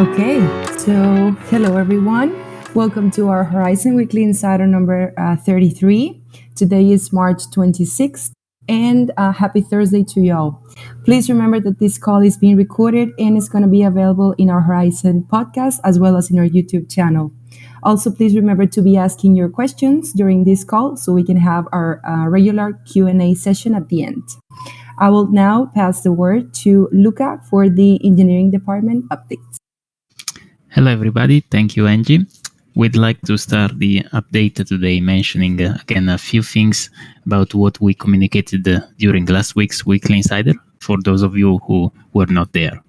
Okay, so hello everyone. Welcome to our Horizen Weekly Insider number uh, 33. Today is March 26th, and uh, happy Thursday to y'all. Please remember that this call is being recorded and is going to be available in our Horizen podcast as well as in our YouTube channel. Also, please remember to be asking your questions during this call so we can have our uh, regular Q&A session at the end. I will now pass the word to Luca for the engineering department updates. Hello, everybody. Thank you, Angie. We'd like to start the update today mentioning uh, again a few things about what we communicated uh, during last week's Weekly Insider for those of you who were not there.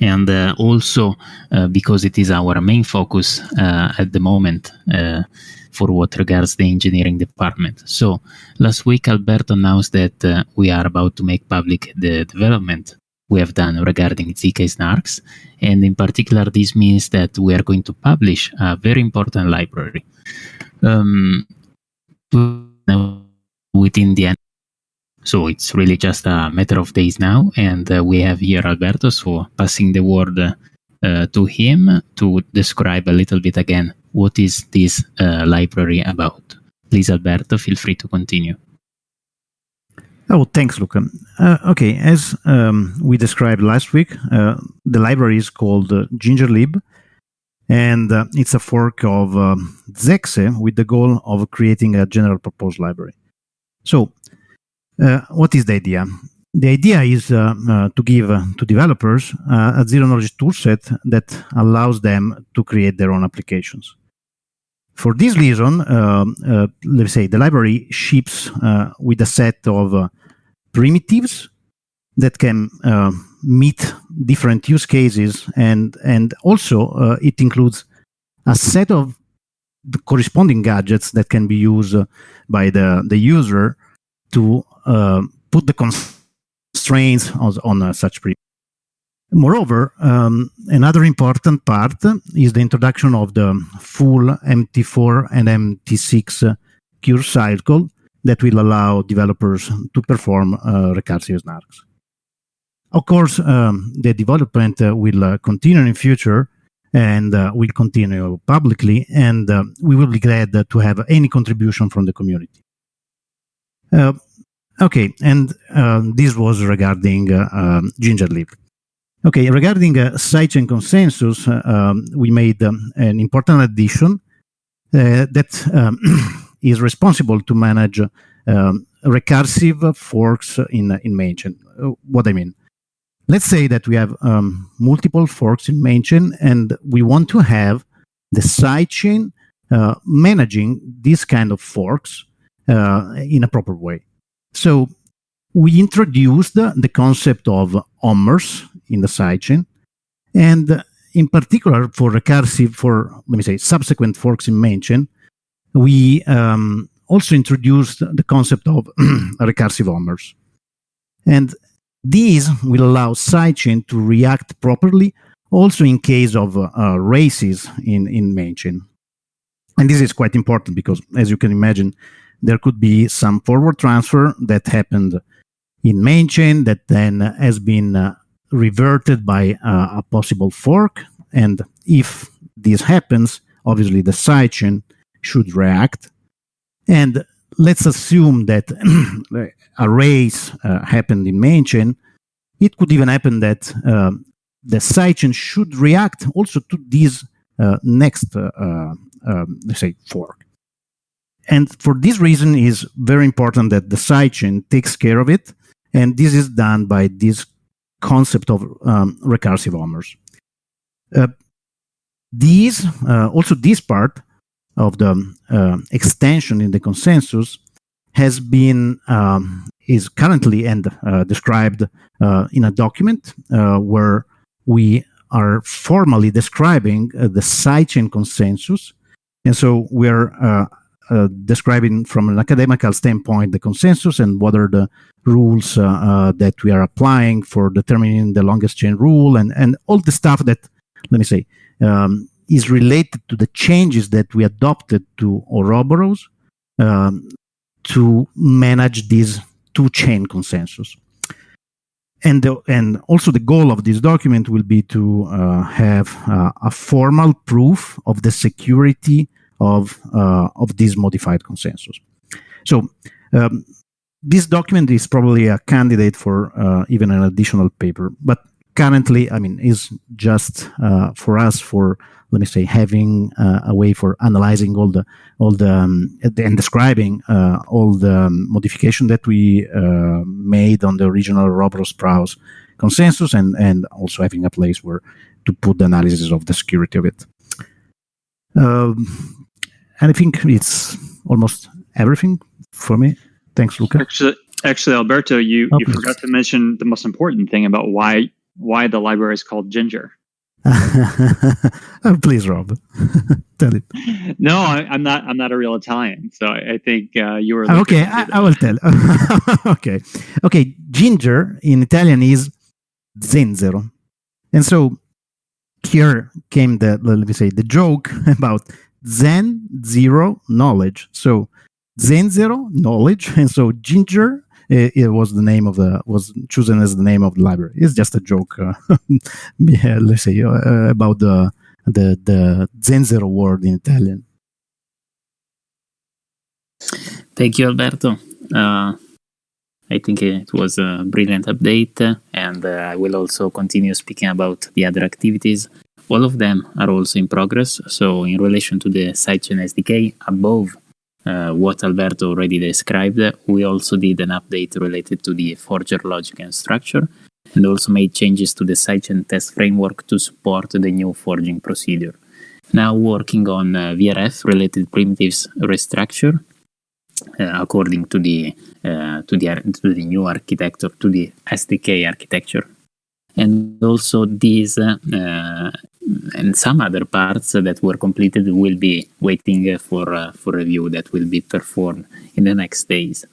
And uh, also uh, because it is our main focus uh, at the moment uh, for what regards the engineering department. So last week, Alberto announced that we are about to make public the development we have done regarding ZK snarks. And in particular, this means that we are going to publish a very important library um, within the end. So it's really just a matter of days now. And uh, we have here Alberto, so passing the word uh, to him to describe a little bit again what is this uh, library about. Please, Alberto, feel free to continue. Oh, thanks, Luca. Uh, okay, as um, we described last week, uh, the library is called uh, GingerLib, and uh, it's a fork of um, Zexe with the goal of creating a general purpose library. So, uh, what is the idea? The idea is uh, to give to developers a zero knowledge toolset that allows them to create their own applications. For this reason, uh, uh, let's say the library ships uh, with a set of primitives that can meet different use cases, and and also it includes a set of the corresponding gadgets that can be used by the the user to uh, put the constraints on, on uh, such primitives. Moreover, um, another important part is the introduction of the full MT4 and MT6 curve cycle that will allow developers to perform uh, recursive snarks. Of course, um, the development uh, will uh, continue in future and uh, will continue publicly, and uh, we will be glad to have any contribution from the community. Uh, okay, and this was regarding um, GingerLib. Okay, regarding uh, sidechain consensus, uh, um, we made um, an important addition uh, that um, is responsible to manage um, recursive forks in in mainchain. Uh, what I mean, let's say that we have um, multiple forks in mainchain, and we want to have the sidechain uh, managing these kind of forks uh, in a proper way. So we introduced the concept of ommers in the sidechain. And in particular, for recursive, for, let me say, subsequent forks in main chain, we um, also introduced the concept of recursive ommers. And these will allow sidechain to react properly also in case of uh, races in, in main chain. And this is quite important because, as you can imagine, there could be some forward transfer that happened in main chain that then has been uh, reverted by uh, a possible fork. And if this happens, obviously the sidechain should react. And let's assume that a race uh, happened in main chain. It could even happen that um, the sidechain should react also to this uh, next, uh, uh, um, let's say, fork. And for this reason, is very important that the sidechain takes care of it. And this is done by this concept of um, recursive ommers. Uh, these, uh, also this part of the uh, extension in the consensus has been, um, is currently and uh, described uh, in a document uh, where we are formally describing the sidechain consensus. And so we're uh, describing from an academical standpoint the consensus and what are the rules uh, uh, that we are applying for determining the longest chain rule and, and all the stuff that, let me say, um, is related to the changes that we adopted to Ouroboros um, to manage this two chain consensus. and the, and also the goal of this document will be to uh, have uh, a formal proof of the security of uh, of this modified consensus. So um, this document is probably a candidate for uh, even an additional paper, but currently, I mean, is just uh, for us for let me say having uh, a way for analyzing all the all the um, and describing uh, all the um, modification that we uh, made on the original Ouroboros Praos consensus and and also having a place where to put the analysis of the security of it. Um, and I think it's almost everything for me. Thanks, Luca. Actually, actually, Alberto, you, Oh, you please. forgot to mention the most important thing about why why the library is called Ginger. oh, please, Rob, tell it. No, I, I'm not. I'm not a real Italian, so I, I think uh, you were. Okay, I, I will tell. okay, okay. Ginger in Italian is zenzero, and so here came the let me say the joke about Zen zero knowledge. So Zen Zero knowledge, and so ginger. It, it was the name of the was chosen as the name of the library. It's just a joke. Uh, yeah, let's say uh, about the the the zenzero word in Italian. Thank you, Alberto. Uh, I think it was a brilliant update, uh, and uh, I will also continue speaking about the other activities. All of them are also in progress. So, in relation to the sidechain SDK, above uh, what Alberto already described, we also did an update related to the forger logic and structure, and also made changes to the sidechain test framework to support the new forging procedure. Now working on uh, VRF related primitives restructure uh, according to the uh, to the to the new architecture to the SDK architecture, and also these uh, uh, and some other parts that were completed will be waiting for uh, for review that will be performed in the next days.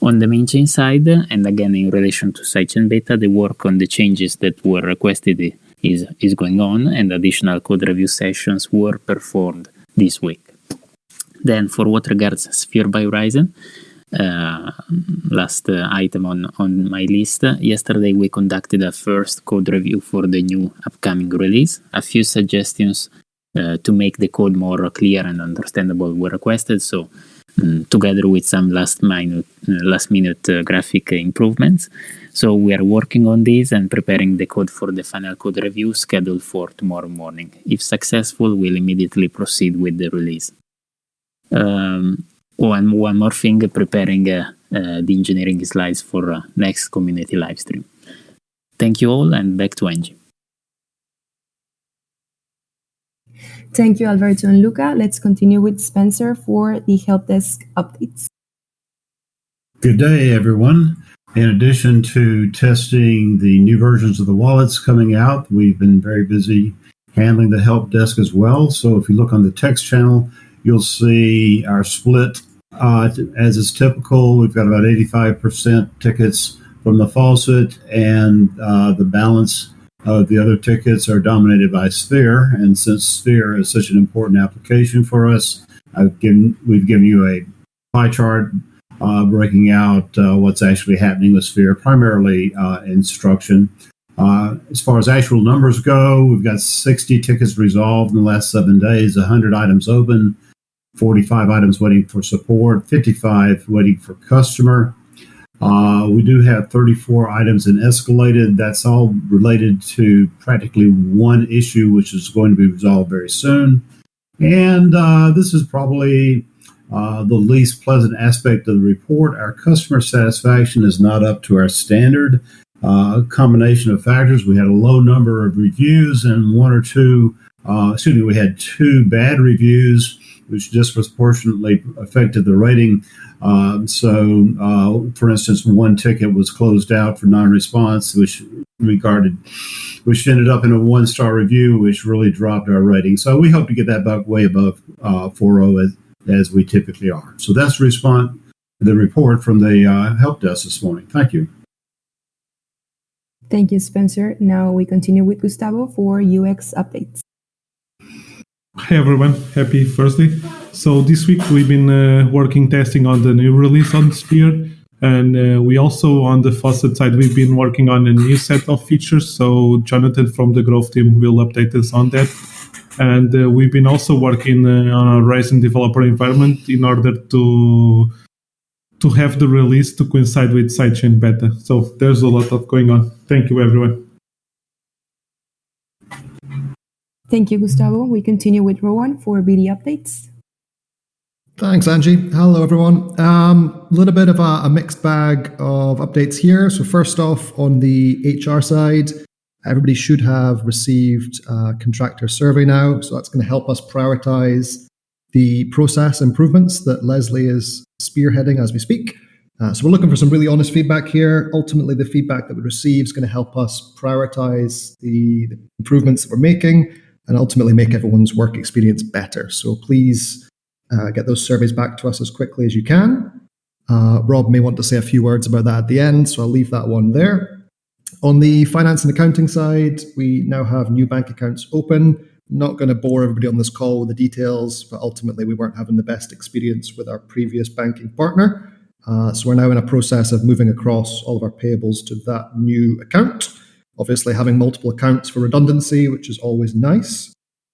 On the main chain side, and again in relation to sidechain beta, the work on the changes that were requested is is going on, and additional code review sessions were performed this week. Then, for what regards Sphere by Horizen, uh, last uh, item on, on my list, yesterday we conducted a first code review for the new upcoming release. A few suggestions uh, to make the code more clear and understandable were requested, so mm, together with some last minute, last minute graphic improvements. So we are working on this and preparing the code for the final code review scheduled for tomorrow morning. If successful, we'll immediately proceed with the release. Um, and one more thing, preparing uh, uh, the engineering slides for uh, next community live stream. Thank you all, and back to Angie. Thank you, Alberto and Luca. Let's continue with Spencer for the help desk updates. Good day, everyone. In addition to testing the new versions of the wallets coming out, we've been very busy handling the help desk as well. So if you look on the text channel, you'll see our split uh, as is typical. We've got about 85% tickets from the faucet, and uh, the balance of the other tickets are dominated by Sphere. And since Sphere is such an important application for us, I've given we've given you a pie chart uh, breaking out uh, what's actually happening with Sphere, primarily uh, instruction. Uh, as far as actual numbers go, we've got 60 tickets resolved in the last seven days, 100 items open, 45 items waiting for support, 55 waiting for customer. Uh, we do have 34 items in escalated. That's all related to practically one issue, which is going to be resolved very soon. And uh, this is probably uh, the least pleasant aspect of the report. Our customer satisfaction is not up to our standard. Uh, a combination of factors. We had a low number of reviews and one or two, uh, excuse me, we had two bad reviews, which disproportionately affected the rating. Um, so, uh, for instance, one ticket was closed out for non-response, which regarded, which ended up in a one-star review, which really dropped our rating. So, we hope to get that back way above uh, 4.0 as, as we typically are. So, that's the response, the report from the uh, help desk this morning. Thank you. Thank you, Spencer. Now we continue with Gustavo for UX updates. Hi everyone, happy Thursday. So this week we've been uh, working testing on the new release on Sphere. And uh, we also, on the Faucet side, we've been working on a new set of features. So Jonathan from the growth team will update us on that. And uh, we've been also working uh, on a Horizen developer environment in order to to have the release to coincide with sidechain beta. So there's a lot of going on. Thank you, everyone. Thank you, Gustavo. We continue with Rowan for BD updates. Thanks, Angie. Hello, everyone. A um, little bit of a, a, mixed bag of updates here. So, first off, on the HR side, everybody should have received a contractor survey now. So, that's going to help us prioritize the process improvements that Leslie is spearheading as we speak. Uh, so, we're looking for some really honest feedback here. Ultimately, the feedback that we receive is going to help us prioritize the, the improvements that we're making and ultimately make everyone's work experience better. So, please uh, get those surveys back to us as quickly as you can. Uh, Rob may want to say a few words about that at the end, so I'll leave that one there. On the finance and accounting side, we now have new bank accounts open. Not going to bore everybody on this call with the details, but ultimately we weren't having the best experience with our previous banking partner. Uh, so we're now in a process of moving across all of our payables to that new account. Obviously, having multiple accounts for redundancy, which is always nice.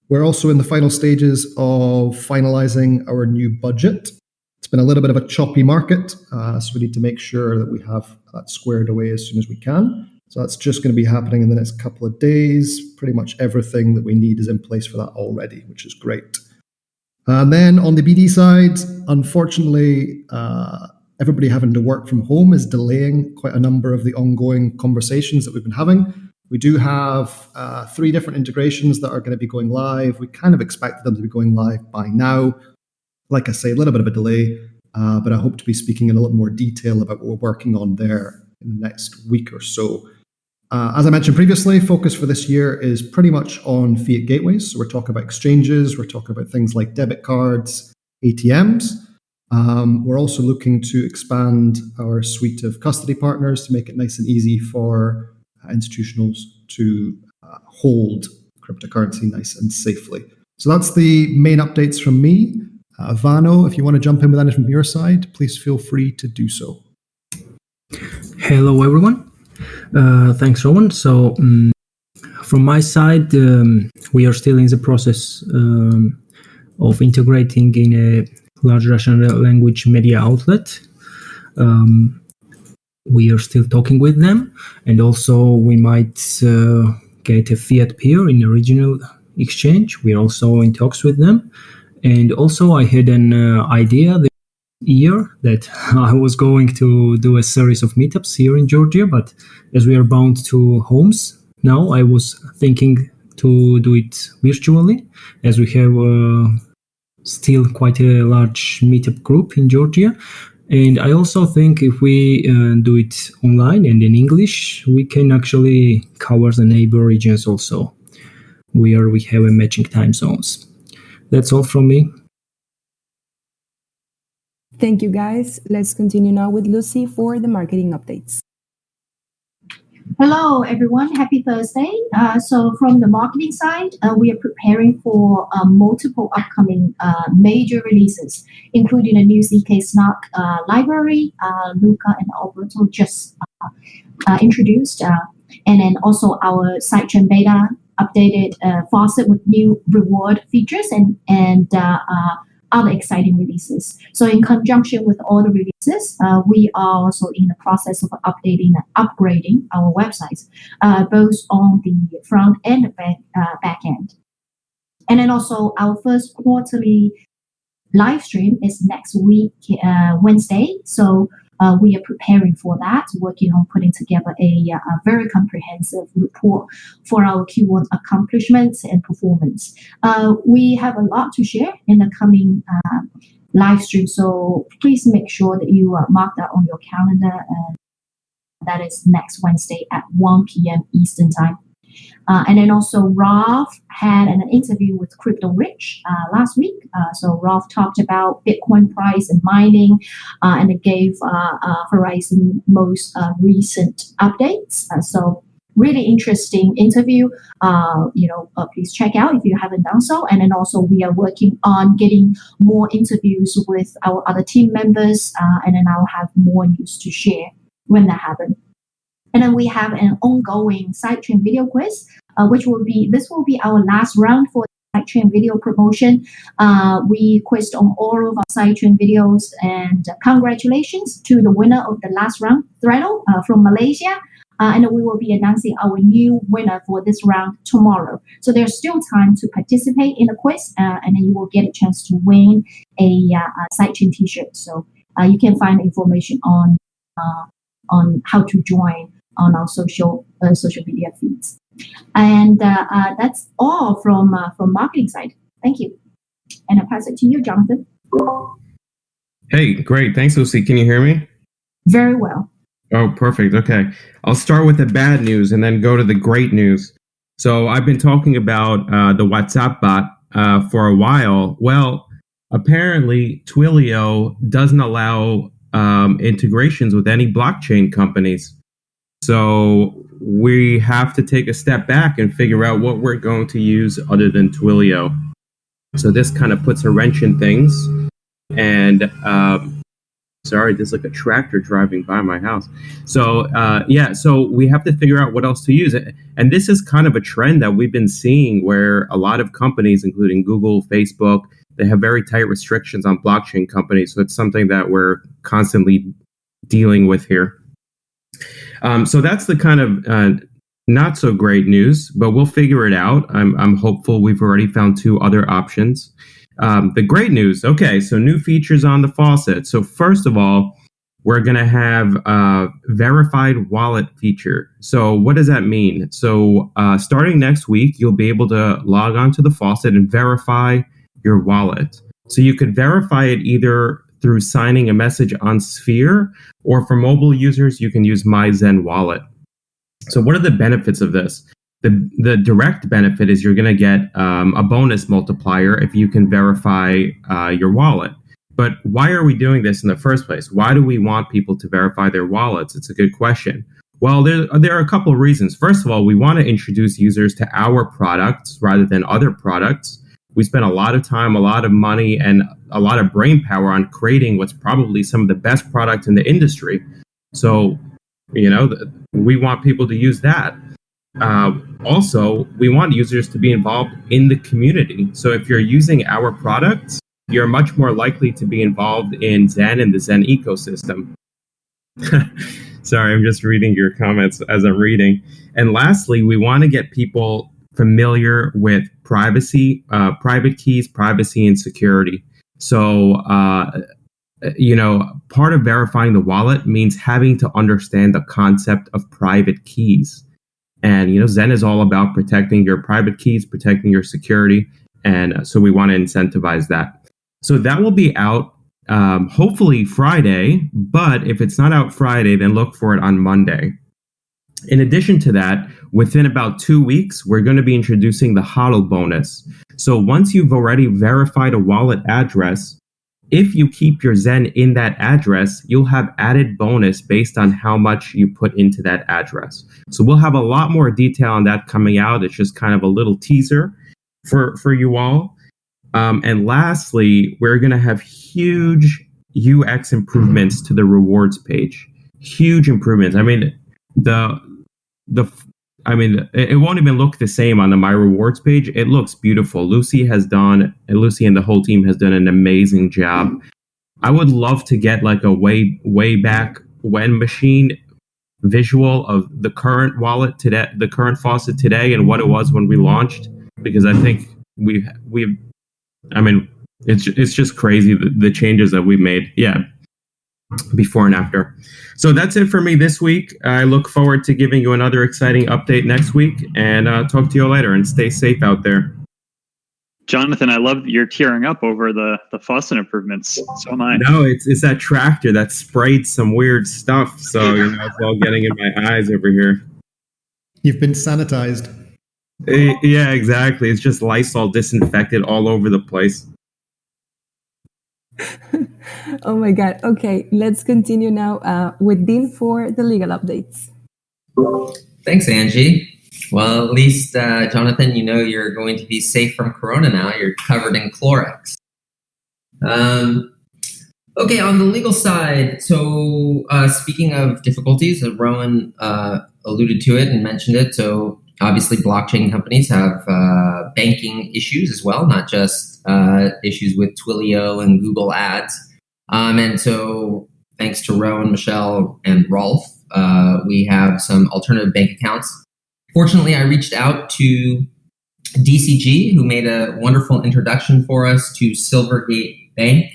We're also in the final stages of finalizing our new budget. It's been a little bit of a choppy market, uh, so we need to make sure that we have that squared away as soon as we can. So that's just going to be happening in the next couple of days. Pretty much everything that we need is in place for that already, which is great. And then on the BD side, unfortunately, uh, everybody having to work from home is delaying quite a number of the ongoing conversations that we've been having. We do have uh, three different integrations that are going to be going live. We kind of expected them to be going live by now. Like I say, a little bit of a delay, uh, but I hope to be speaking in a little more detail about what we're working on there in the next week or so. Uh, as I mentioned previously, focus for this year is pretty much on fiat gateways. So we're talking about exchanges, we're talking about things like debit cards, ATMs. Um, we're also looking to expand our suite of custody partners to make it nice and easy for institutionals to uh, hold cryptocurrency nice and safely. So that's the main updates from me. Uh, Vano, if you want to jump in with anything from your side, please feel free to do so. Hello, everyone. Uh, thanks, Rowan. So, um, from my side, um, we are still in the process um, of integrating in a large Russian language media outlet. Um, we are still talking with them, and also we might uh, get a fiat peer in a regional exchange. We are also in talks with them, and also I had an uh, idea this year that I was going to do a series of meetups here in Georgia, but as we are bound to homes now, I was thinking to do it virtually, as we have. Uh, still quite a large meetup group in Georgia. And I also think if we uh, do it online and in English, we can actually cover the neighbor regions also, where we have a matching time zones. That's all from me. Thank you, guys. Let's continue now with Lucy for the marketing updates. Hello, everyone. Happy Thursday. Uh, so, from the marketing side, uh, we are preparing for uh, multiple upcoming uh, major releases, including a new ZK Snark uh, library, uh, Luca and Alberto just introduced, and then also our sidechain beta updated faucet with new reward features and and other exciting releases. So in conjunction with all the releases, uh, we are also in the process of updating and upgrading our websites, uh, both on the front and the back, uh, back end. And then also our first quarterly live stream is next week, uh, Wednesday. So uh, we are preparing for that, working on putting together a, uh, a, very comprehensive report for our Q1 accomplishments and performance. Uh, we have a lot to share in the coming uh, live stream, so please make sure that you uh, mark that on your calendar. And that is next Wednesday at 1 p.m. Eastern Time. Uh, and then also Rolf had an interview with Crypto Rich uh, last week. Uh, so Rolf talked about Bitcoin price and mining, and it gave Horizon most recent updates. so really interesting interview. Uh, you know, uh, please check out if you haven't done so. And then also we are working on getting more interviews with our other team members, uh, and then I'll have more news to share when that happens. And then we have an ongoing sidechain video quiz, uh, which will be this will be our last round for sidechain video promotion. Uh, we quizzed on all of our sidechain videos, and congratulations to the winner of the last round, Threadle uh, from Malaysia. Uh, and we will be announcing our new winner for this round tomorrow. So there's still time to participate in the quiz, uh, and then you will get a chance to win a, uh, a sidechain T-shirt. So uh, you can find information on on how to join on our social uh, social media feeds. And that's all from from marketing side. Thank you, and I pass it to you, Jonathan. Hey, great. Thanks, Lucy. Can you hear me? Very well. Oh, perfect. Okay. I'll start with the bad news and then go to the great news. So I've been talking about uh, the WhatsApp bot uh, for a while. Well, apparently Twilio doesn't allow um, integrations with any blockchain companies. So we have to take a step back and figure out what we're going to use other than Twilio. So this kind of puts a wrench in things. And um, sorry, there's like a tractor driving by my house. So uh, yeah, so we have to figure out what else to use. And this is kind of a trend that we've been seeing where a lot of companies, including Google, Facebook, they have very tight restrictions on blockchain companies. So it's something that we're constantly dealing with here. Um, so that's the kind of uh, not so great news, but we'll figure it out. I'm, I'm hopeful we've already found two other options. Um, the great news okay, so new features on the faucet. So, first of all, we're going to have a verified wallet feature. So, what does that mean? So, uh, starting next week, you'll be able to log onto the faucet and verify your wallet. So, you could verify it either through signing a message on Sphere, or for mobile users, you can use My Zen Wallet. So, what are the benefits of this? The, the direct benefit is you're going to get um, a bonus multiplier if you can verify uh, your wallet. But why are we doing this in the first place? Why do we want people to verify their wallets? It's a good question. Well, there, there are a couple of reasons. First of all, we want to introduce users to our products rather than other products. We spend a lot of time, a lot of money, and a lot of brain power on creating what's probably some of the best product in the industry. So, you know, we want people to use that. Uh, also, we want users to be involved in the community. So if you're using our products, you're much more likely to be involved in Zen and the Zen ecosystem. Sorry, I'm just reading your comments as I'm reading. And lastly, we want to get people familiar with privacy, uh, private keys, privacy, and security. So, uh, you know, part of verifying the wallet means having to understand the concept of private keys. And you know, Zen is all about protecting your private keys, protecting your security, and so we want to incentivize that. So that will be out um, hopefully Friday, but if it's not out Friday, then look for it on Monday. In addition to that, within about two weeks, we're going to be introducing the HODL bonus. So once you've already verified a wallet address, if you keep your Zen in that address, you'll have added bonus based on how much you put into that address. So we'll have a lot more detail on that coming out. It's just kind of a little teaser for, for you all. Um, and lastly, we're going to have huge UX improvements to the rewards page. Huge improvements. I mean, the the I mean, it won't even look the same on the My Rewards page. It looks beautiful. Lucy has done, Lucy and the whole team has done an amazing job. I would love to get like a way way back when machine visual of the current wallet today, the current faucet today, and what it was when we launched, because I think we've we've, I mean, it's it's just crazy the, the changes that we made. Yeah, before and after. So that's it for me this week. I look forward to giving you another exciting update next week and uh, talk to you later and stay safe out there. Jonathan, I love that you're tearing up over the the faucet improvements. So am I. No, it's it's that tractor that sprayed some weird stuff. So you know, it's all getting in my eyes over here. You've been sanitized. Eh, yeah, exactly. It's just Lysol disinfected all over the place. oh my God. Okay, let's continue now uh, with Dean for the legal updates. Thanks, Angie. Well, at least, uh, Jonathan, you know you're going to be safe from Corona now. You're covered in Clorox. Um, okay, on the legal side, so uh, speaking of difficulties, uh, Rowan uh, alluded to it and mentioned it. So obviously, blockchain companies have uh, banking issues as well, not just uh, issues with Twilio and Google Ads. Um, and so, thanks to Rowan, Michelle, and Rolf, uh, we have some alternative bank accounts. Fortunately, I reached out to DCG, who made a wonderful introduction for us to Silvergate Bank.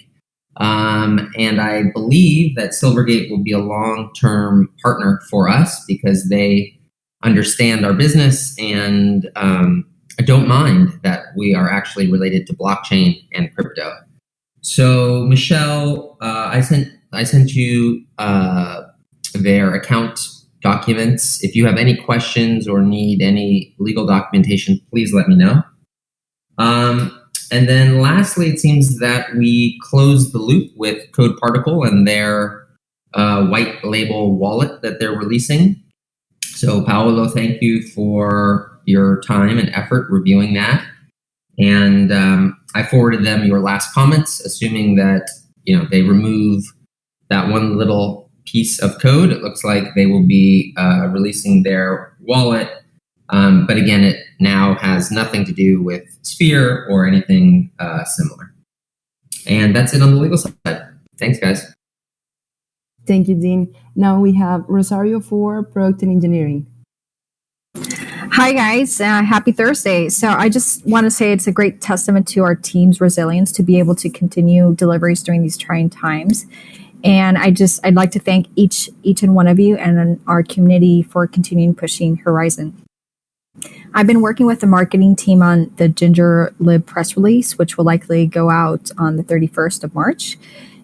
Um, and I believe that Silvergate will be a long term partner for us because they understand our business and um, I don't mind that we are actually related to blockchain and crypto. So, Michelle, uh, I sent I sent you uh, their account documents. If you have any questions or need any legal documentation, please let me know. Um, and then lastly, it seems that we closed the loop with Code Particle and their uh, white label wallet that they're releasing. So, Paolo, thank you for your time and effort reviewing that. And um, I forwarded them your last comments, assuming that you know they remove that one little piece of code. It looks like they will be uh, releasing their wallet um, but again, it now has nothing to do with Sphere or anything uh, similar. And that's it on the legal side. Thanks, guys. Thank you, Dean. Now we have Rosario for Product and Engineering. Hi, guys. Uh, happy Thursday. So, I just want to say it's a great testament to our team's resilience to be able to continue deliveries during these trying times. And I just, I'd like to thank each, each and one of you and our community for continuing pushing Horizen. I've been working with the marketing team on the Ginger Lib press release, which will likely go out on the 31st of March.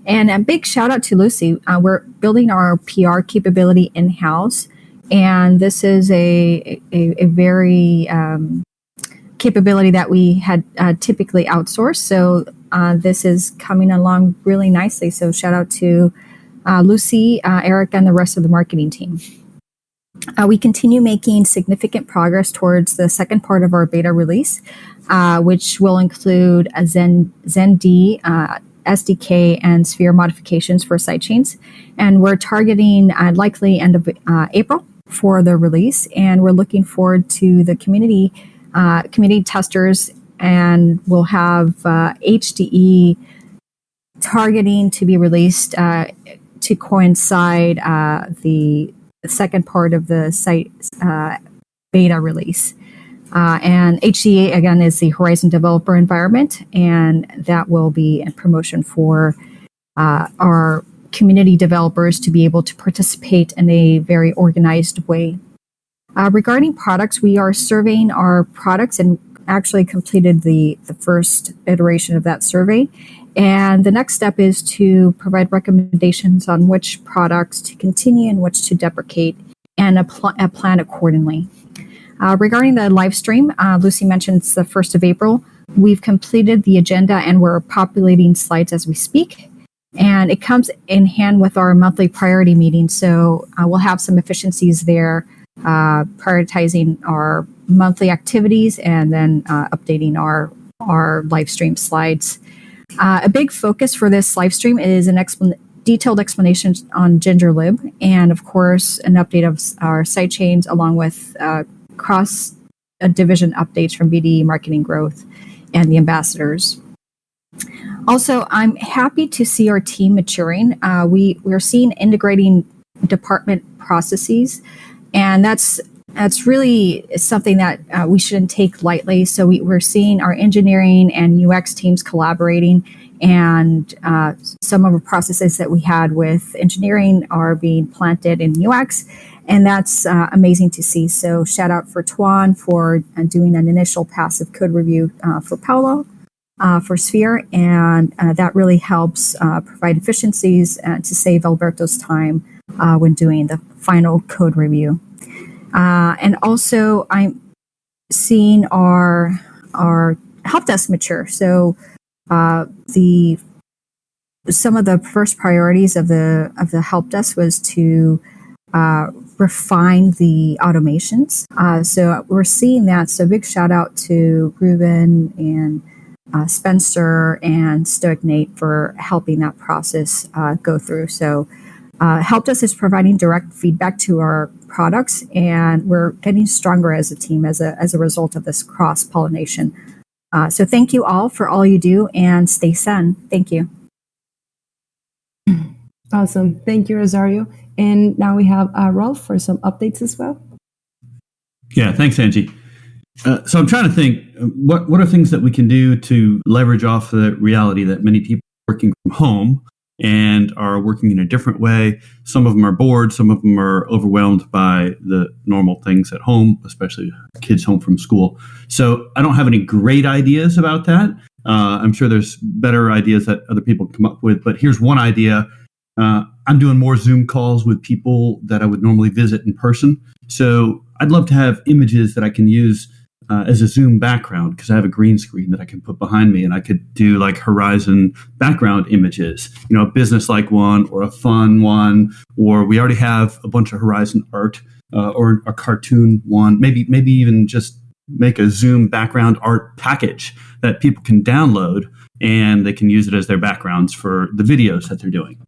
And a big shout out to Lucy. Uh, we're building our PR capability in house, and this is a a, a very um, capability that we had uh, typically outsourced. So uh, this is coming along really nicely. So shout out to uh, Lucy, uh, Eric, and the rest of the marketing team. Uh, we continue making significant progress towards the second part of our beta release, uh, which will include a Zen, ZenD uh, SDK and Sphere modifications for sidechains. And we're targeting likely end of April for the release. And we're looking forward to the community, uh, community testers, and we'll have HDE targeting to be released to coincide the the second part of the site uh, beta release. Uh, and HDE again is the Horizen Developer Environment, and that will be a promotion for uh, our community developers to be able to participate in a very organized way. Uh, regarding products, we are surveying our products and actually completed the, the first iteration of that survey. And the next step is to provide recommendations on which products to continue and which to deprecate and a, plan accordingly. Uh, regarding the live stream, uh, Lucy mentioned it's the 1st of April. We've completed the agenda and we're populating slides as we speak. And it comes in hand with our monthly priority meeting. So uh, we'll have some efficiencies there, uh, prioritizing our monthly activities and then uh, updating our, our live stream slides. Uh, a big focus for this live stream is an explan- detailed explanation on GingerLib, and of course, an update of our site sidechains along with uh, cross uh, division updates from BD Marketing Growth and the ambassadors. Also, I'm happy to see our team maturing. Uh, we we're seeing integrating department processes, and that's that's really something that uh, we shouldn't take lightly. So we, are seeing our engineering and UX teams collaborating, and uh, some of the processes that we had with engineering are being planted in UX, and that's uh, amazing to see. So shout out for Tuan for uh, doing an initial passive code review uh, for Paolo. Uh, for Sphere, and that really helps provide efficiencies to save Alberto's time when doing the final code review. Uh, and also, I'm seeing our our help desk mature. So uh, the some of the first priorities of the of the help desk was to uh, refine the automations. Uh, so we're seeing that. So big shout out to Ruben and uh, Spencer and Stoic Nate for helping that process uh, go through. So uh, helped us is providing direct feedback to our products, and we're getting stronger as a team as a as a result of this cross pollination. Uh, so thank you all for all you do, and stay sun. Thank you. Awesome. Thank you, Rosario. And now we have uh, Rolf for some updates as well. Yeah, thanks, Angie. Uh, so I'm trying to think uh, what what are things that we can do to leverage off the reality that many people are working from home and are working in a different way. Some of them are bored, some of them are overwhelmed by the normal things at home, especially kids home from school. So I don't have any great ideas about that. Uh, I'm sure there's better ideas that other people come up with, but here's one idea uh, I'm doing more Zoom calls with people that I would normally visit in person. So I'd love to have images that I can use uh, as a Zoom background because I have a green screen that I can put behind me and I could do like Horizen background images, you know, a business like one or a fun one, or we already have a bunch of Horizen art uh, or a cartoon one, maybe, maybe even just make a Zoom background art package that people can download and they can use it as their backgrounds for the videos that they're doing.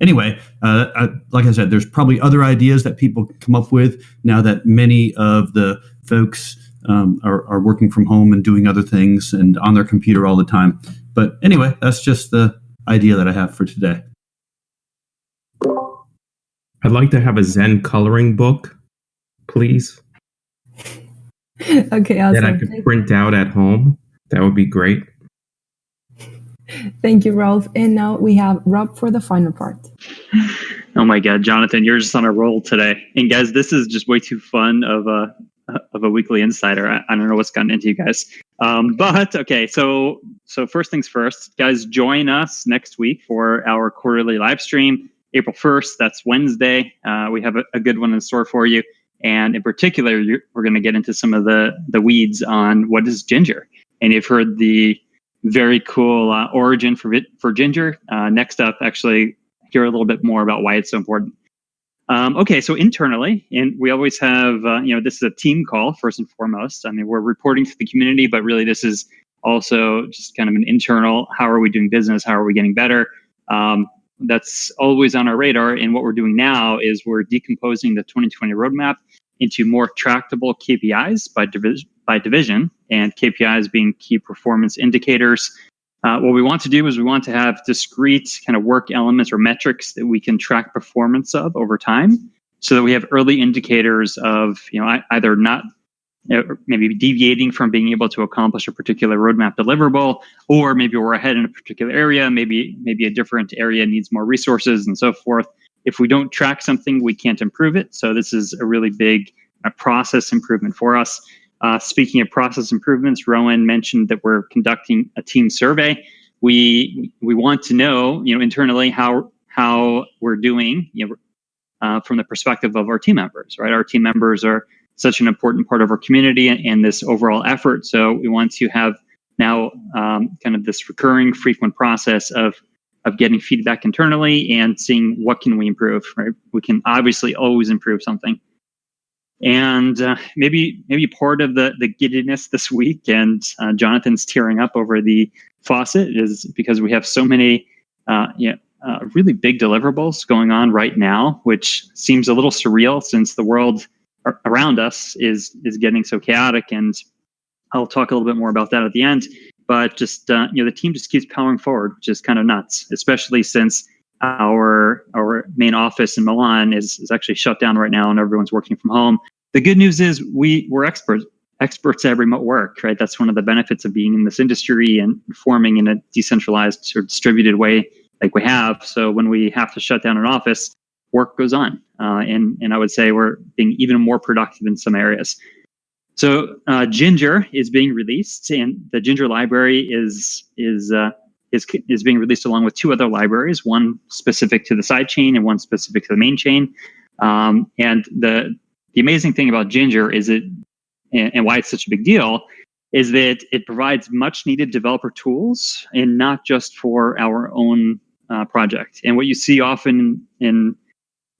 Anyway, uh, I, like I said, there's probably other ideas that people come up with now that many of the folks um, are, are working from home and doing other things and on their computer all the time. But anyway, that's just the idea that I have for today. I'd like to have a Zen coloring book, please. okay, awesome. That I could print out at home. That would be great. Thank you, Rolf. And now we have Rob for the final part. Oh my God, Jonathan, you're just on a roll today. And guys, this is just way too fun of a of a weekly insider. I, I don't know what's gotten into you guys. Um, but okay, so so first things first, guys, join us next week for our quarterly live stream, April first. That's Wednesday. Uh, we have a, a, good one in store for you, and in particular, we're going to get into some of the the weeds on what is ginger. And you've heard the very cool uh, origin for for ginger. Uh, next up, actually, hear a little bit more about why it's so important. Um, okay, so internally, and we always have, uh, you know, this is a team call first and foremost. I mean, we're reporting to the community, but really, this is also just kind of an internal. How are we doing business? How are we getting better? Um, that's always on our radar. And what we're doing now is we're decomposing the 2020 roadmap into more tractable KPIs by division, by division, and KPIs being key performance indicators. Uh, what we want to do is we want to have discrete kind of work elements or metrics that we can track performance of over time, so that we have early indicators of you know either not maybe deviating from being able to accomplish a particular roadmap deliverable, or maybe we're ahead in a particular area, maybe maybe a different area needs more resources and so forth. If we don't track something, we can't improve it. So this is a really big uh, process improvement for us. Uh, speaking of process improvements, Rowan mentioned that we're conducting a team survey. We we want to know, you know, internally how how we're doing, you know, uh, from the perspective of our team members. Right, our team members are such an important part of our community and, and this overall effort. So we want to have now um, kind of this recurring, frequent process of of getting feedback internally and seeing what can we improve. Right, we can obviously always improve something and uh, maybe maybe part of the the giddiness this week and uh, jonathan's tearing up over the faucet is because we have so many uh, uh, really big deliverables going on right now which seems a little surreal since the world around us is is getting so chaotic and i'll talk a little bit more about that at the end but just uh, you know the team just keeps powering forward which is kind of nuts especially since our our main office in Milan is, is actually shut down right now and everyone's working from home. The good news is we we're experts experts at remote work, right? That's one of the benefits of being in this industry and forming in a decentralized or distributed way like we have. So when we have to shut down an office, work goes on, uh, and and I would say we're being even more productive in some areas. So uh, Ginger is being released, and the Ginger library is is uh, is is being released along with two other libraries, one specific to the side chain and one specific to the main chain. Um, and the the amazing thing about Ginger is it and, and why it's such a big deal is that it provides much needed developer tools and not just for our own uh, project. And what you see often in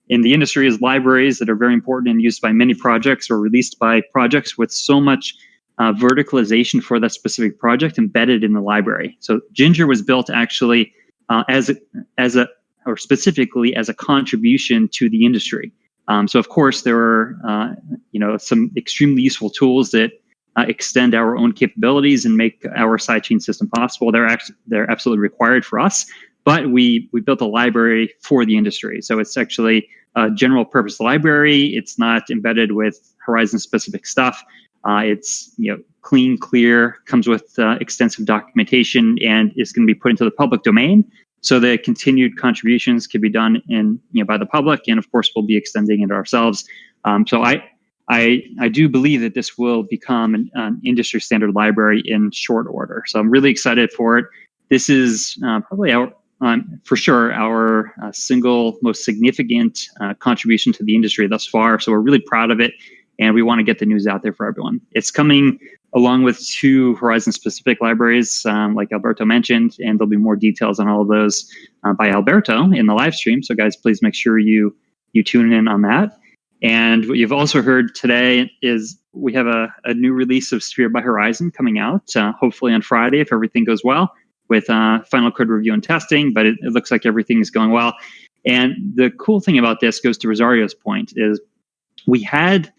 in the industry is libraries that are very important and used by many projects or released by projects with so much uh, verticalization for that specific project embedded in the library. So Ginger was built actually uh, as a, as a or specifically as a contribution to the industry. Um, so of course there are uh, you know some extremely useful tools that uh, extend our own capabilities and make our sidechain system possible. They're actually they're absolutely required for us. But we we built a library for the industry, so it's actually a general purpose library. It's not embedded with Horizen specific stuff. Uh, it's you know clean, clear, comes with uh, extensive documentation, and is going to be put into the public domain. So the continued contributions can be done in you know by the public, and of course we'll be extending it ourselves. Um, so I I I do believe that this will become an, an, industry standard library in short order. So I'm really excited for it. This is uh, probably our um, for sure our uh, single most significant uh, contribution to the industry thus far. So we're really proud of it, and we want to get the news out there for everyone. It's coming along with two Horizen-specific libraries, um, like Alberto mentioned, and there'll be more details on all of those uh, by Alberto in the live stream. So guys, please make sure you you tune in on that. And what you've also heard today is we have a, a new release of Sphere by Horizen coming out, uh, hopefully on Friday if everything goes well with uh, final code review and testing, but it, it looks like everything is going well. And the cool thing about this goes to Rosario's point is we had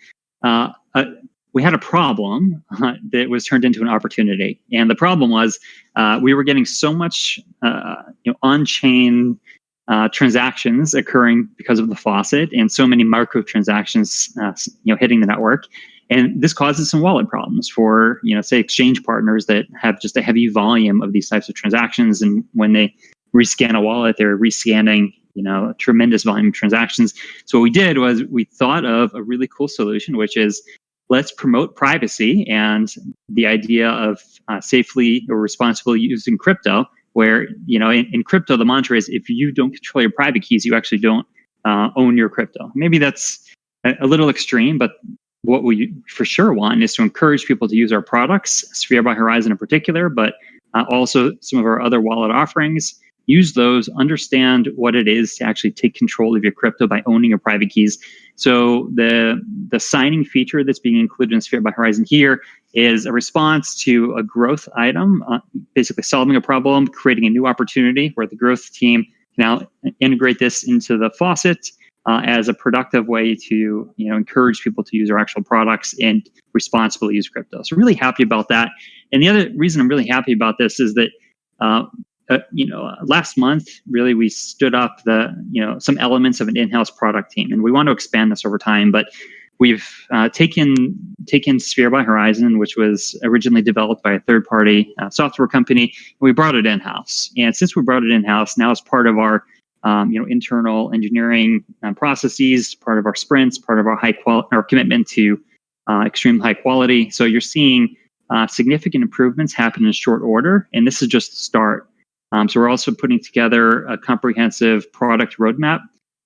uh, a, we had a problem uh, that was turned into an opportunity, and the problem was uh, we were getting so much uh, you know on-chain uh, transactions occurring because of the faucet, and so many microtransactions uh, you know hitting the network and this causes some wallet problems for, you know, say exchange partners that have just a heavy volume of these types of transactions. And when they rescan a wallet, they're rescanning, you know, a tremendous volume of transactions. So what we did was we thought of a really cool solution, which is let's promote privacy and the idea of uh, safely or responsibly using crypto where you know in, in, crypto the mantra is if you don't control your private keys you actually don't uh, own your crypto maybe that's a, a, little extreme but what we for sure want is to encourage people to use our products, Sphere by Horizen in particular, but uh, also some of our other wallet offerings. Use those, understand what it is to actually take control of your crypto by owning your private keys. So the the signing feature that's being included in Sphere by Horizen here is a response to a growth item, uh, basically solving a problem, creating a new opportunity where the growth team can now integrate this into the faucet uh, as a productive way to you know encourage people to use our actual products and responsibly use crypto. So really happy about that. And the other reason I'm really happy about this is that uh, uh, you know last month really we stood up the you know some elements of an in-house product team, and we want to expand this over time, but. We've uh, taken taken Sphere by Horizen, which was originally developed by a third-party uh, software company, and we brought it in-house. And since we brought it in-house, now as part of our um, you know, internal engineering uh, processes, part of our sprints, part of our high quality, our commitment to uh, extreme high quality. So you're seeing uh, significant improvements happen in short order, and this is just the start. Um, so we're also putting together a comprehensive product roadmap,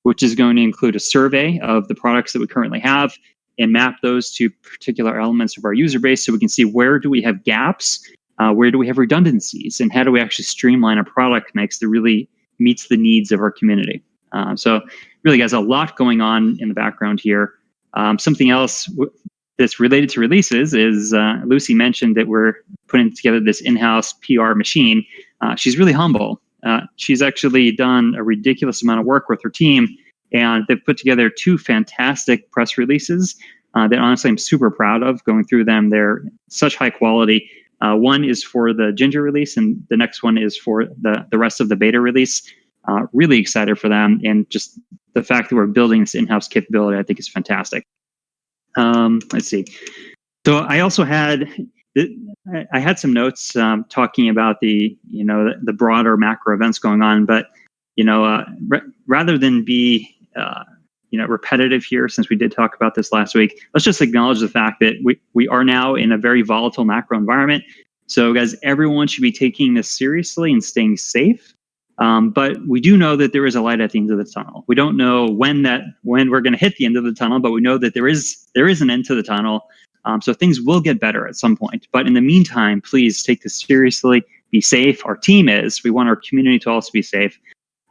which is going to include a survey of the products that we currently have and map those to particular elements of our user base so we can see where do we have gaps, uh, where do we have redundancies, and how do we actually streamline a product mix that really meets the needs of our community. Uh, so really, guys, a lot going on in the background here. Um, something else that's related to releases is uh, Lucy mentioned that we're putting together this in-house PR machine. Uh, she's really humble. Uh, she's actually done a ridiculous amount of work with her team, and they've put together two fantastic press releases uh, that honestly I'm super proud of. Going through them, they're such high quality. Uh, one is for the Ginger release, and the next one is for the, the rest of the beta release. Uh, really excited for them, and just the fact that we're building this in-house capability, I think, is fantastic. Um, let's see. So I also had I had some notes um, talking about the you know the, the, broader macro events going on, but you know uh, rather than be uh, you know repetitive here since we did talk about this last week let's just acknowledge the fact that we, we are now in a very volatile macro environment. So guys everyone should be taking this seriously and staying safe. Um, but we do know that there is a light at the end of the tunnel. We don't know when that when we're going to hit the end of the tunnel but we know that there is there is an end to the tunnel um, so things will get better at some point but in the meantime please take this seriously be safe our team is we want our community to also be safe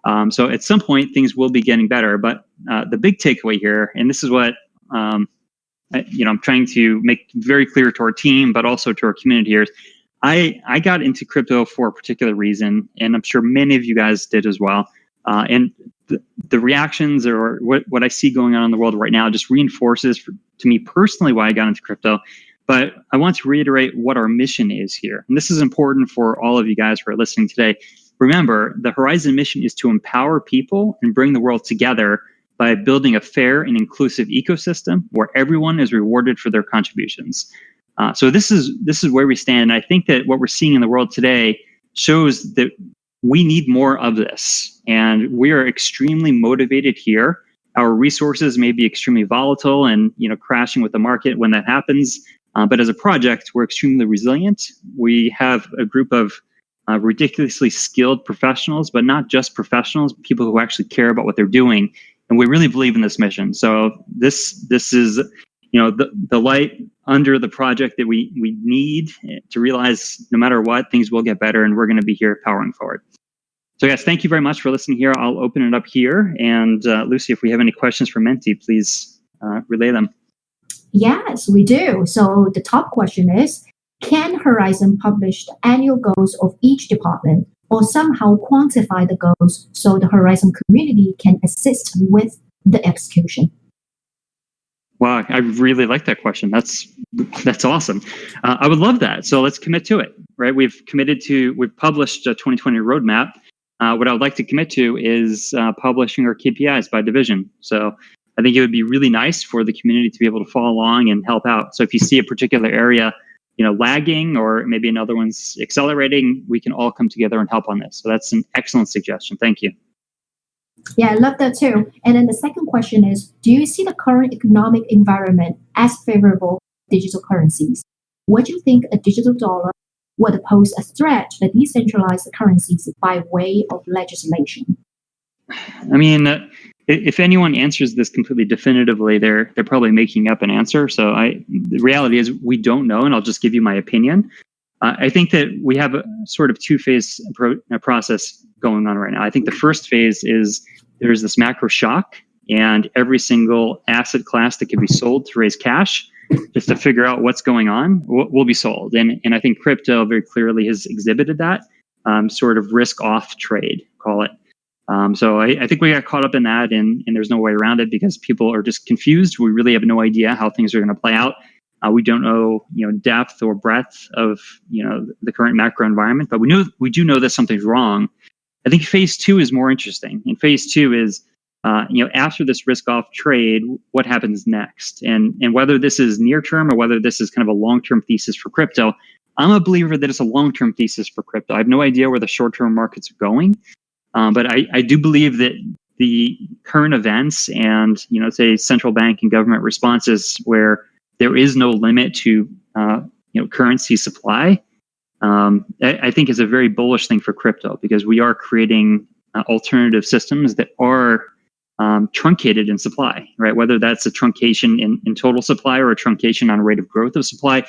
Um, so at some point, things will be getting better. But uh, the big takeaway here, and this is what um, I, you know, I'm trying to make very clear to our team, but also to our community here. Is I I got into crypto for a particular reason, and I'm sure many of you guys did as well. Uh, and the, reactions or what, what I see going on in the world right now just reinforces for, to me personally why I got into crypto. But I want to reiterate what our mission is here. And this is important for all of you guys who are listening today. Remember, the Horizen mission is to empower people and bring the world together by building a fair and inclusive ecosystem where everyone is rewarded for their contributions. Uh, so this is this is where we stand. And I think that what we're seeing in the world today shows that we need more of this, and we are extremely motivated here. Our resources may be extremely volatile and you know crashing with the market when that happens. Uh, but as a project, we're extremely resilient. We have a group of uh, ridiculously skilled professionals, but not just professionals, people who actually care about what they're doing and we really believe in this mission. So this this is you know the, the light under the project that we we need to realize no matter what things will get better and we're going to be here powering forward. So guys, thank you very much for listening here. I'll open it up here and uh, Lucy, if we have any questions for Menti, please uh, relay them. Yes, we do. So the top question is, can Horizen publish the annual goals of each department or somehow quantify the goals so the Horizen community can assist with the execution? Wow, I really like that question. That's that's awesome. Uh, I would love that. So let's commit to it, right? We've committed to we've published a 2020 roadmap. Uh, what I would like to commit to is uh, publishing our KPIs by division. So I think it would be really nice for the community to be able to follow along and help out. So if you see a particular area you know lagging or maybe another one's accelerating we can all come together and help on this so that's an excellent suggestion thank you yeah i love that too and then the second question is do you see the current economic environment as favorable digital currencies what do you think a digital dollar would pose a threat to the decentralized currencies by way of legislation i mean uh, if anyone answers this completely definitively, they're they're probably making up an answer. So I, the reality is we don't know, and I'll just give you my opinion. Uh, I think that we have a sort of two phase pro- process going on right now. I think the first phase is there's this macro shock, and every single asset class that can be sold to raise cash, just to figure out what's going on, will, be sold. And and I think crypto very clearly has exhibited that um, sort of risk off trade, call it. Um, so I, I, think we got caught up in that, and, and there's no way around it because people are just confused. We really have no idea how things are going to play out. Uh, we don't know, you know, depth or breadth of you know the current macro environment, but we know we do know that something's wrong. I think phase two is more interesting, and phase two is, uh, you know, after this risk-off trade, what happens next, and and whether this is near term or whether this is kind of a long-term thesis for crypto. I'm a believer that it's a long-term thesis for crypto. I have no idea where the short-term markets are going, um, but I, I do believe that the current events and you know say central bank and government responses where there is no limit to uh, you know currency supply um, I, I, think is a very bullish thing for crypto because we are creating uh, alternative systems that are um, truncated in supply right whether that's a truncation in, in total supply or a truncation on rate of growth of supply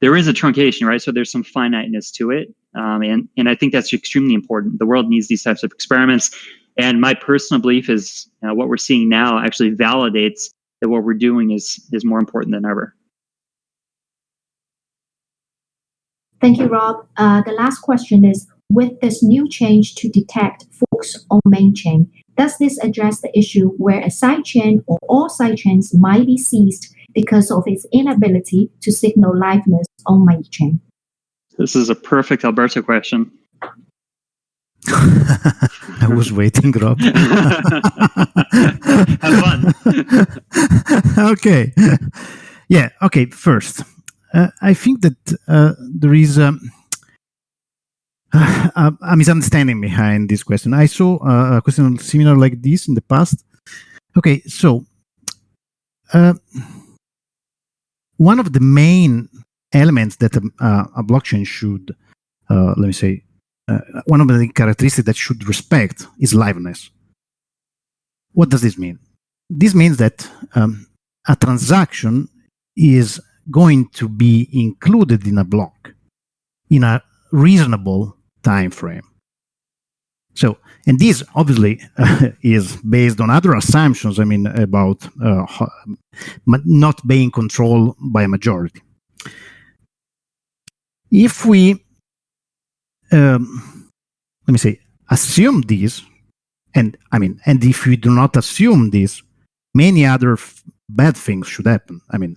there is a truncation right so there's some finiteness to it um, and, and I think that's extremely important. The world needs these types of experiments. And my personal belief is uh, what we're seeing now actually validates that what we're doing is, is more important than ever. Thank you, Rob. Uh, the last question is With this new change to detect forks on main chain, does this address the issue where a sidechain or all sidechains might be seized because of its inability to signal liveness on main chain? This is a perfect Alberto question. I was waiting, Rob. Have fun. okay. Yeah. Okay. First, I think that uh, there is uh, a misunderstanding behind this question. I saw uh, a question similar like this in the past. Okay. So, uh, one of the main elements that a, a blockchain should, uh, let me say, uh, one of the characteristics that should respect is liveness. What does this mean? This means that um, a transaction is going to be included in a block in a reasonable time frame. So, and this obviously uh, is based on other assumptions. I mean, about uh, not being controlled by a majority. If we, um, let me say, assume this, and I mean, and if we do not assume this, many other bad things should happen. I mean,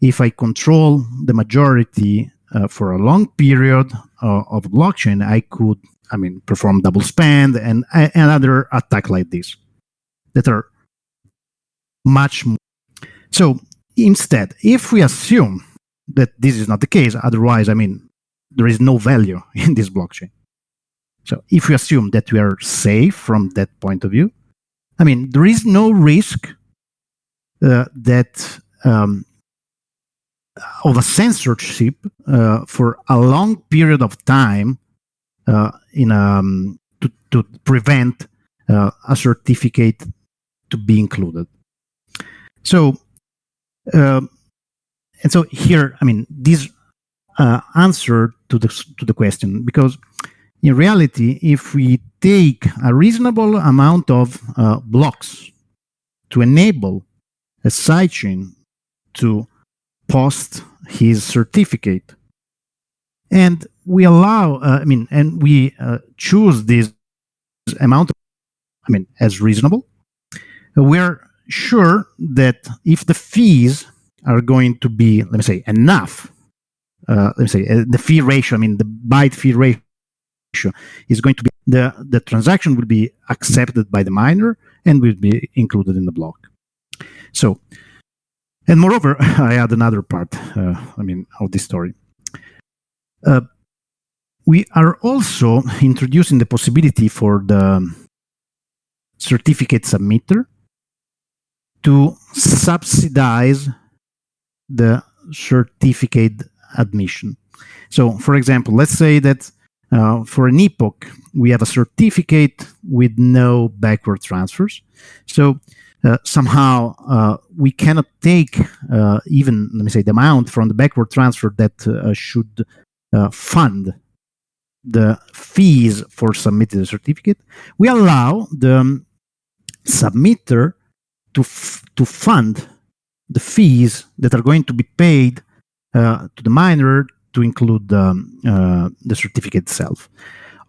if I control the majority uh, for a long period uh, of blockchain, I could, I mean, perform double spend and another attack like this that are much more. So instead, if we assume that this is not the case, otherwise, I mean, there is no value in this blockchain. So if we assume that we are safe from that point of view, I mean, there is no risk uh, that um, of a censorship uh, for a long period of time uh, in um, to, to prevent uh, a certificate to be included. So, um, and so here, I mean, this uh, answer to the to the question because in reality, if we take a reasonable amount of uh, blocks to enable a sidechain to post his certificate. And we allow, uh, I mean, and we uh, choose this amount, I mean, as reasonable. We're sure that if the fees are going to be, let me say, enough, uh, let me say, uh, the fee ratio, I mean, the byte fee ratio is going to be, the, the transaction will be accepted by the miner and will be included in the block. So and moreover, I add another part, uh, I mean, of this story. Uh, we are also introducing the possibility for the certificate submitter to subsidize the certificate admission. So, for example, let's say that uh, for an epoch, we have a certificate with no backward transfers. So uh, somehow uh, we cannot take uh, even let me say the amount from the backward transfer that uh, should uh, fund the fees for submitting the certificate. We allow the um, submitter to to fund the fees that are going to be paid to the miner to include um, the certificate itself.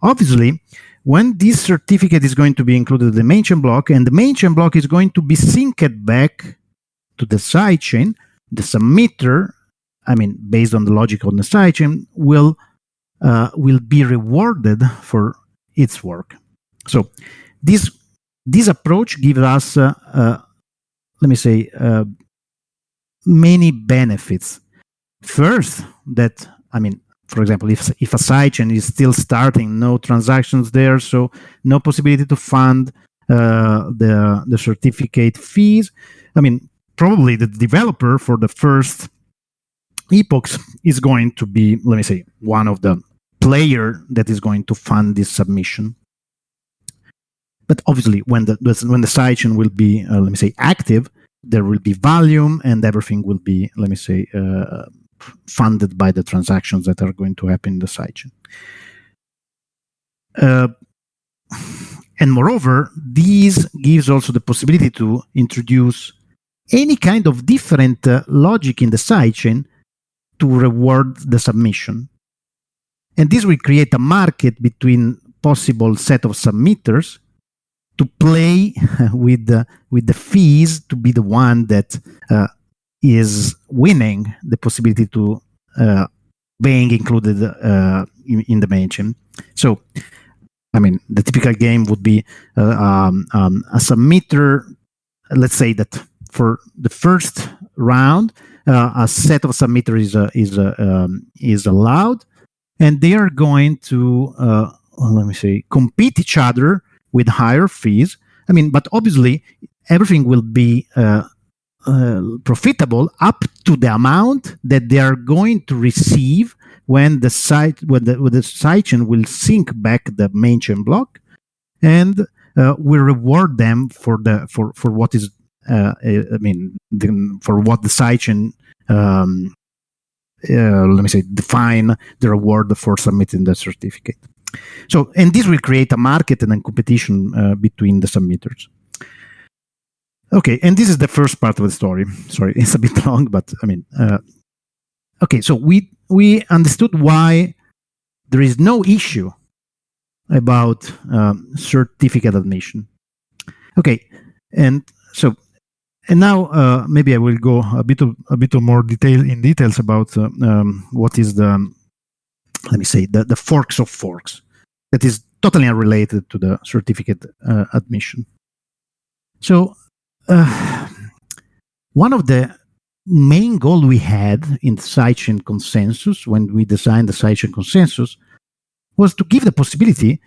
Obviously when this certificate is going to be included in the main chain block, and the main chain block is going to be synced back to the sidechain, the submitter, I mean, based on the logic on the sidechain, will uh, will be rewarded for its work. So this this approach gives us, uh, uh, let me say, uh, many benefits. First, that I mean, for example, if, if a sidechain is still starting, no transactions there, so no possibility to fund uh, the, the certificate fees. I mean, probably the developer for the first epochs is going to be, let me say, one of the player that is going to fund this submission. But obviously, when the when the sidechain will be, uh, let me say, active, there will be volume, and everything will be, let me say, uh, funded by the transactions that are going to happen in the sidechain. Uh, and moreover, this gives also the possibility to introduce any kind of different uh, logic in the sidechain to reward the submission. And this will create a market between possible set of submitters to play with the, with the fees to be the one that uh, is winning the possibility to uh, being included uh, in, in, the chain. So, I mean, the typical game would be uh, um, um, a submitter. Let's say that for the first round, uh, a set of submitters is uh, is uh, um, is allowed, and they are going to let me say compete each other with higher fees. I mean, but obviously everything will be uh, profitable up to the amount that they are going to receive when the site when the, when the sidechain will sync back the main chain block and uh, we reward them for the for for what is uh, I mean the, for what the sidechain um, uh, let me say define the reward for submitting the certificate. So, and this will create a market and a competition uh, between the submitters. Okay, and this is the first part of the story. Sorry, it's a bit long, but I mean, uh, okay. So we we understood why there is no issue about um, certificate admission. Okay, and so and now uh, maybe I will go a bit of, a bit of more detail in details about uh, um, what is the let me say the, the forks of forks that is totally unrelated to the certificate uh, admission. So uh, one of the main goal we had in the sidechain consensus when we designed the sidechain consensus was to give the possibility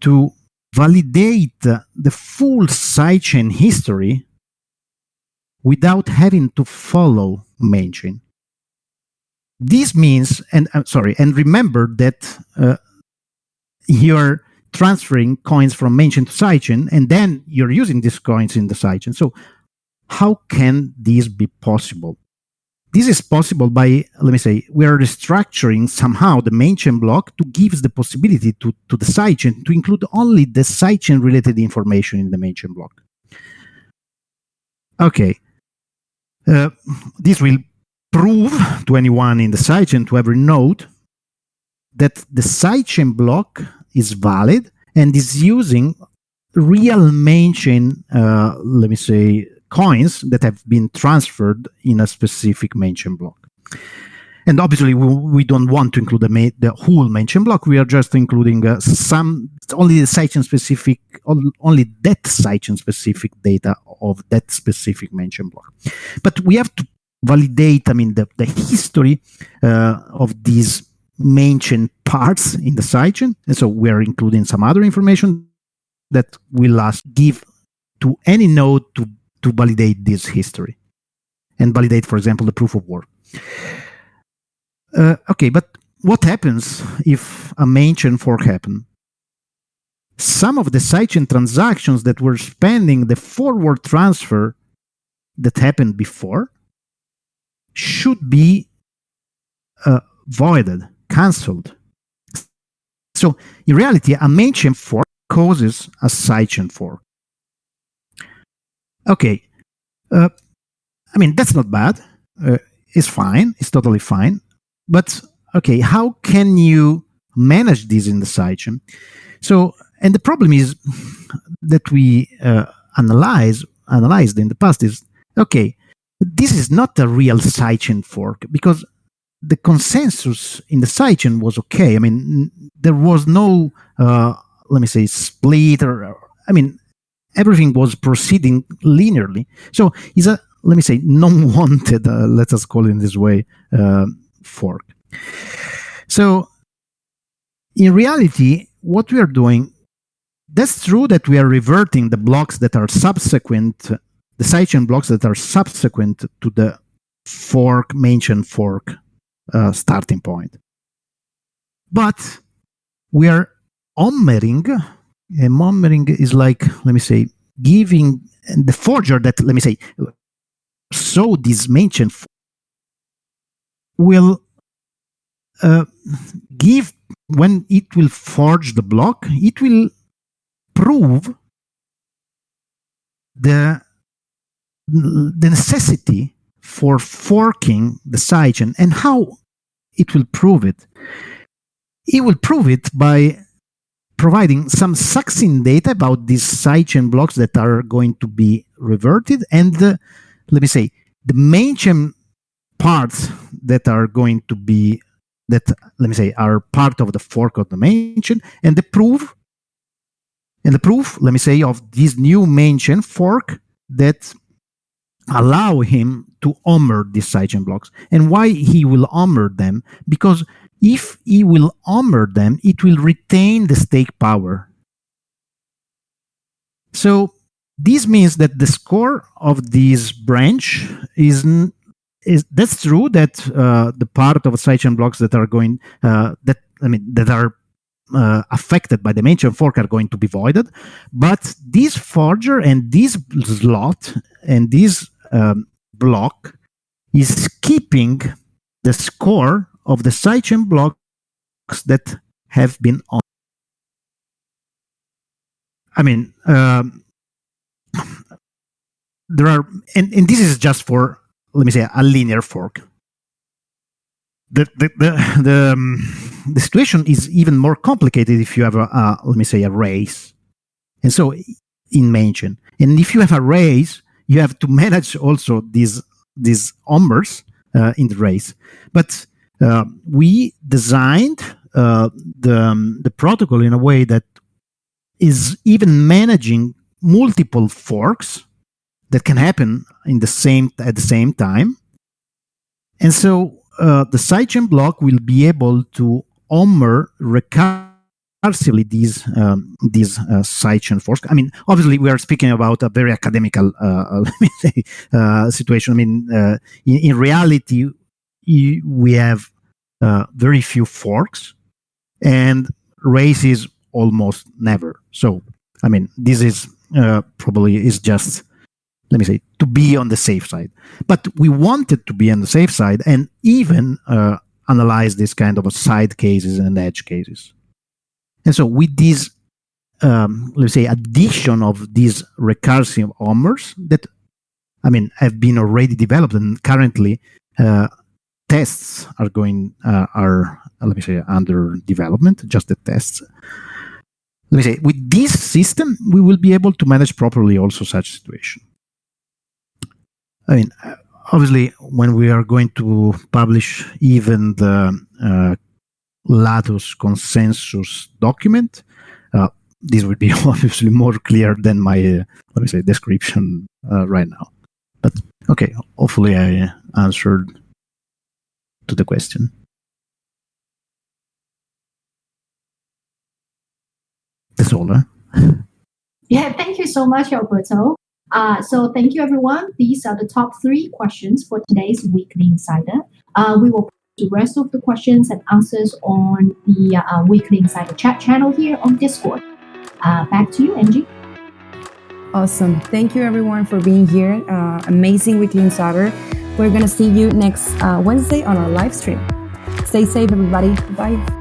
to validate the full sidechain history without having to follow main chain. This means, and I'm uh, sorry, and remember that uh, you're transferring coins from main chain to sidechain, and then you're using these coins in the sidechain. So how can this be possible? This is possible by, let me say, we are restructuring somehow the main chain block to give the possibility to, to the sidechain to include only the sidechain related information in the main chain block. Okay. Uh, this will prove to anyone in the sidechain, to every node, that the sidechain block is valid and is using real main chain, uh, let me say, coins that have been transferred in a specific main chain block. And obviously, we, we don't want to include the, the whole main chain block. We are just including uh, some, only the sidechain specific, only that sidechain specific data of that specific main chain block. But we have to validate, I mean, the, the history uh, of these main chain parts in the sidechain. And so we're including some other information that will us give to any node to, to validate this history and validate, for example, the proof of work. Uh, okay, but what happens if a main chain fork happen? Some of the sidechain transactions that were spending the forward transfer that happened before should be uh, voided cancelled. So in reality, a main chain fork causes a sidechain fork. Okay, uh, I mean that's not bad. Uh, it's fine. It's totally fine. But okay, how can you manage this in the sidechain? So, and the problem is that we uh, analyze analyzed in the past is okay. This is not a real sidechain fork because the consensus in the sidechain was okay. I mean, there was no, uh, let me say, split or, I mean, everything was proceeding linearly. So it's a, let me say, non-wanted, uh, let us call it in this way, uh, fork. So in reality, what we are doing, that's true that we are reverting the blocks that are subsequent, the sidechain blocks that are subsequent to the fork, chain fork uh, starting point. But we are ommering, and ommering is like, let me say, giving the forger that, let me say, so this mentioned will uh, give, when it will forge the block, it will prove the, the necessity for forking the sidechain and how it will prove it. It will prove it by providing some succinct data about these sidechain blocks that are going to be reverted. And the, let me say the main chain parts that are going to be that let me say are part of the fork of the main chain and the proof and the proof let me say of this new main chain fork that allow him to honor these sidechain blocks. And why he will honor them? Because if he will honor them, it will retain the stake power. So this means that the score of this branch is is that's true that uh, the part of sidechain blocks that are going uh, that I mean that are uh, affected by the chain fork are going to be voided, but this forger and this slot and this um, block is keeping the score of the sidechain blocks that have been on. I mean, um, there are, and, and this is just for, let me say, a linear fork. The, the, the, the, um, the situation is even more complicated if you have a, a, let me say, a race. And so in mention, and if you have a race, you have to manage also these, these ommers uh, in the race. But uh, we designed uh, the, um, the protocol in a way that is even managing multiple forks that can happen in the same at the same time. And so uh, the sidechain block will be able to ommer recursively these um, these uh, sidechain forks. I mean, obviously, we are speaking about a very academical uh, say uh, situation. I mean, uh, in, in, reality, we have uh, very few forks, and races almost never. So, I mean, this is uh, probably is just let me say to be on the safe side. But we wanted to be on the safe side and even uh, analyze this kind of side cases and edge cases. And so with this, um, let's say, addition of these recursive ommers that, I mean, have been already developed and currently uh, tests are going, uh, are, let me say, under development, just the tests let me say, with this system, we will be able to manage properly also such situation. I mean, obviously, when we are going to publish even the uh, Latus consensus document, uh, this would be obviously more clear than my, uh, let me say, description uh, right now. But okay, hopefully I answered to the question. That's all. Huh? Yeah, thank you so much, Alberto. Uh, so thank you, everyone. These are the top three questions for today's Weekly Insider. Uh, we will the rest of the questions and answers on the uh, Weekly Insider chat channel here on Discord. Uh, back to you, Angie. Awesome. Thank you, everyone, for being here. Uh, amazing Weekly Insider. We're going to see you next uh, Wednesday on our live stream. Stay safe, everybody. Bye.